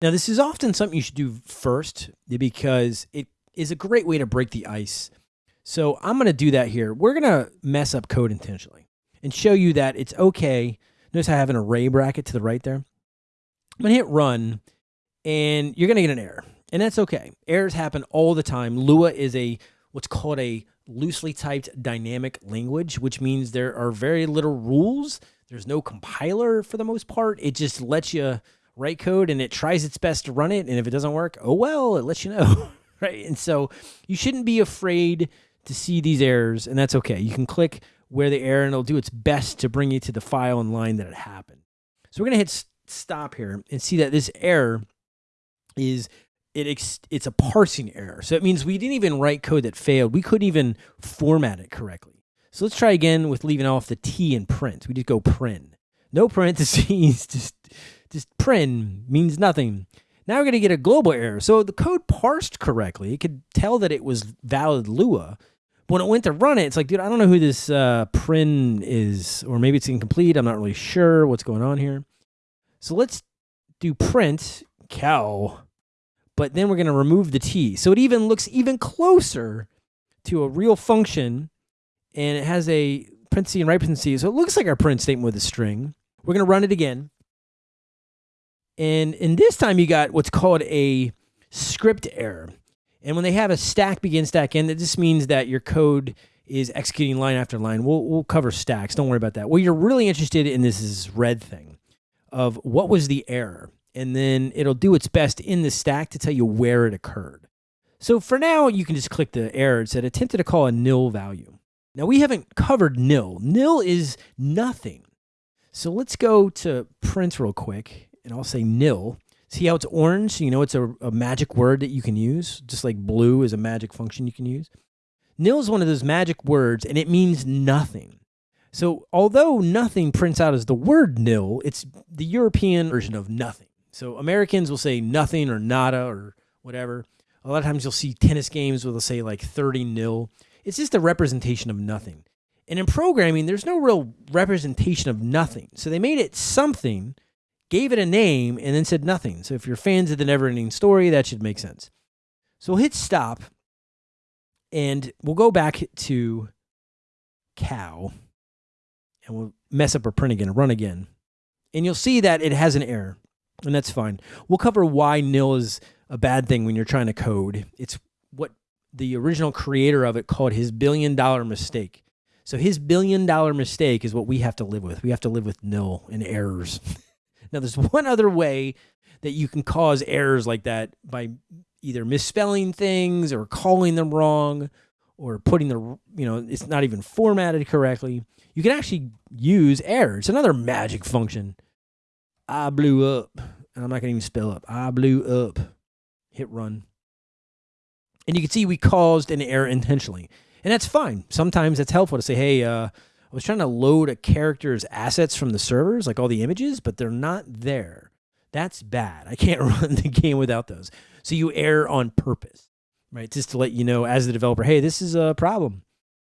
Now, this is often something you should do first because it is a great way to break the ice. So I'm going to do that here. We're going to mess up code intentionally and show you that it's okay. Notice I have an array bracket to the right there. I'm going to hit run and you're going to get an error. And that's okay. Errors happen all the time. Lua is a what's called a loosely typed dynamic language, which means there are very little rules. There's no compiler for the most part. It just lets you write code and it tries its best to run it. And if it doesn't work, oh well, it lets you know. right. And so you shouldn't be afraid to see these errors, and that's okay. You can click where the error and it'll do its best to bring you to the file and line that it happened. So we're to hit stop here and see that this error is it it's a parsing error. So it means we didn't even write code that failed. We couldn't even format it correctly. So let's try again with leaving off the T in print. We just go print. No parentheses, just just print means nothing. Now we're going to get a global error. So the code parsed correctly. It could tell that it was valid Lua. But when it went to run it, it's like, dude, I don't know who this uh, prin is, or maybe it's incomplete. I'm not really sure what's going on here. So let's do print cow, but then we're going to remove the T. So it even looks even closer to a real function, and it has a parenthesis and right parenthesis. So it looks like our print statement with a string. We're going to run it again. And in this time, you got what's called a script error. And when they have a stack begin, stack end, that just means that your code is executing line after line. We'll, we'll cover stacks. Don't worry about that. What you're really interested in this is red thing of what was the error. And then it'll do its best in the stack to tell you where it occurred. So for now, you can just click the error. It said attempted to call a nil value. Now we haven't covered nil. Nil is nothing. So let's go to print real quick and I'll say nil. See how it's orange? You know it's a, a magic word that you can use, just like blue is a magic function you can use. Nil is one of those magic words, and it means nothing. So although nothing prints out as the word nil, it's the European version of nothing. So Americans will say nothing or nada or whatever. A lot of times you'll see tennis games where they'll say like 30 nil. It's just a representation of nothing. And in programming, there's no real representation of nothing. So they made it something gave it a name, and then said nothing. So if you're fans of the never ending story, that should make sense. So we'll hit stop and we'll go back to cow and we'll mess up our print again, run again. And you'll see that it has an error, and that's fine. We'll cover why nil is a bad thing when you're trying to code. It's what the original creator of it called his billion dollar mistake. So his billion dollar mistake is what we have to live with. We have to live with nil and errors. Now, there's one other way that you can cause errors like that by either misspelling things or calling them wrong or putting the, you know, it's not even formatted correctly. You can actually use error. It's another magic function. I blew up. And I'm not going to even spell up. I blew up. Hit run. And you can see we caused an error intentionally. And that's fine. Sometimes it's helpful to say, hey, uh, I was trying to load a character's assets from the servers, like all the images, but they're not there. That's bad. I can't run the game without those. So you err on purpose, right? Just to let you know as the developer, hey, this is a problem.